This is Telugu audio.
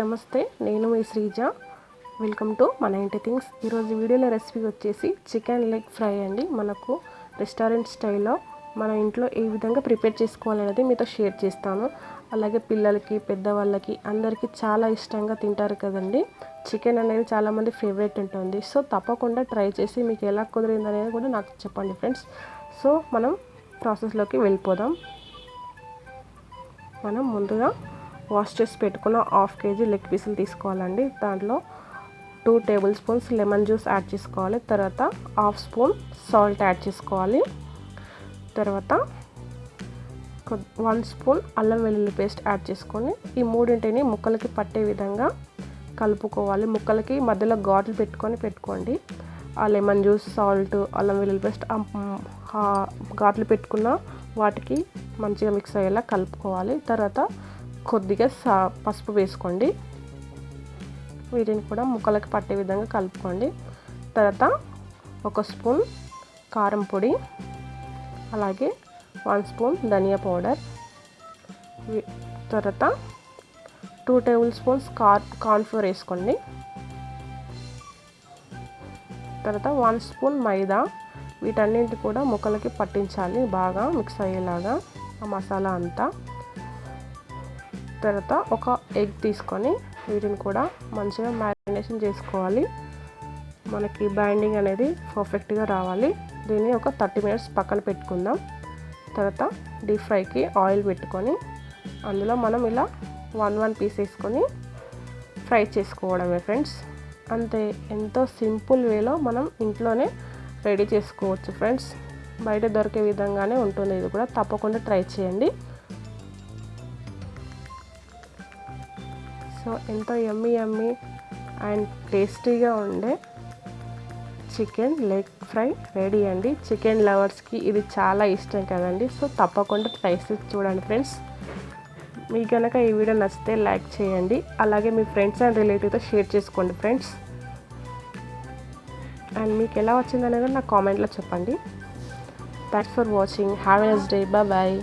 నమస్తే నేను మీ శ్రీజ. వెల్కమ్ టు మన ఇంటి థింగ్స్ ఈరోజు వీడియోలో రెసిపీ వచ్చేసి చికెన్ లెగ్ ఫ్రై అండి. మనకు రెస్టారెంట్ స్టైల్లో మన ఇంట్లో ఏ విధంగా ప్రిపేర్ చేసుకోవాలనేది మీతో షేర్ చేస్తాను. అలాగే పిల్లలకి పెద్దవాళ్ళకి అందరికీ చాలా ఇష్టంగా తింటారు కదండి. చికెన్ అనేది చాలామంది ఫేవరెట్ ఉంటుంది. సో తప్పకుండా ట్రై చేసి మీకు ఎలా కుదిరింది అనేది కూడా నాకు చెప్పండి ఫ్రెండ్స్ సో మనం ప్రాసెస్లోకి వెళ్ళిపోదాం. మనం ముందుగా వాష్ చేసి పెట్టుకున్న హాఫ్ కేజీ లెగ్ పీసులు తీసుకోవాలండి. దాంట్లో two tablespoons lemon juice add చేసుకోవాలి. తర్వాత హాఫ్ స్పూన్ సాల్ట్ యాడ్ చేసుకోవాలి. తర్వాత వన్ స్పూన్ అల్లం వెల్లుల్లి పేస్ట్ యాడ్ చేసుకొని ఈ మూడింటిని ముక్కలకి పట్టే విధంగా కలుపుకోవాలి. ముక్కలకి మధ్యలో ఘాట్లు పెట్టుకొని పెట్టుకోండి. ఆ లెమన్ జ్యూస్ సాల్ట్ అల్లం వెల్లుల్లి పేస్ట్ ఘాట్లు పెట్టుకున్న వాటికి మంచిగా మిక్స్ అయ్యేలా కలుపుకోవాలి. తర్వాత కొద్దిగా సా పసుపు వేసుకోండి. వీటిని కూడా ముక్కలకి పట్టే విధంగా కలుపుకోండి. తర్వాత ఒక స్పూన్ కారం పొడి అలాగే వన్ స్పూన్ ధనియా పౌడర్ తర్వాత two table spoons car cornflour వేసుకోండి. తర్వాత వన్ స్పూన్ మైదా వీటన్నింటి కూడా ముక్కలకి పట్టించాలి బాగా మిక్స్ అయ్యేలాగా ఆ మసాలా అంతా. తర్వాత ఒక ఎగ్ తీసుకొని వీటిని కూడా మంచిగా మ్యారినేషన్ చేసుకోవాలి. మనకి బైండింగ్ అనేది పర్ఫెక్ట్గా రావాలి. దీన్ని ఒక థర్టీ మినిట్స్ పక్కన పెట్టుకుందాం. తర్వాత డీప్ ఫ్రైకి ఆయిల్ పెట్టుకొని అందులో మనం ఇలా వన్ వన్ పీస్ వేసుకొని ఫ్రై చేసుకోవడమే ఫ్రెండ్స్ అంతే ఎంతో సింపుల్ వేలో మనం ఇంట్లోనే రెడీ చేసుకోవచ్చు ఫ్రెండ్స్ బయట దొరికే విధంగానే ఉంటుంది. ఇది కూడా తప్పకుండా ట్రై చేయండి. సో ఎంతో ఎమ్మి ఎమ్మి అండ్ టేస్టీగా ఉండే చికెన్ లెగ్ ఫ్రై రెడీ అండి. చికెన్ లవర్స్కి ఇది చాలా ఇష్టం కదండి. సో తప్పకుండా ట్రై చేసి చూడండి ఫ్రెండ్స్ మీకు కనుక ఈ వీడియో నచ్చితే లైక్ చేయండి. అలాగే మీ ఫ్రెండ్స్ అండ్ రిలేటివ్తో షేర్ చేసుకోండి ఫ్రెండ్స్ అండ్ మీకు ఎలా వచ్చిందనేది నా కామెంట్లో చెప్పండి. Thanks for watching have nice day bye